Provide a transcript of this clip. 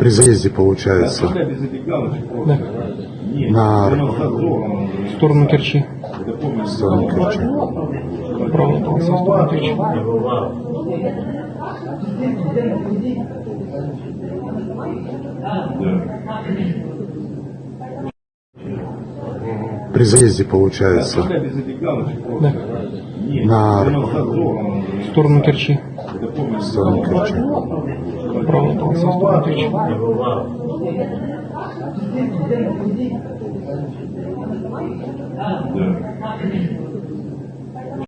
При заезде получается Да. на В сторону Керчи. сторону Керчи. Полоса в сторону Керчи. При заезде получается Да. на В сторону Керчи. сторону Керчи. В сторону Керчи. Да.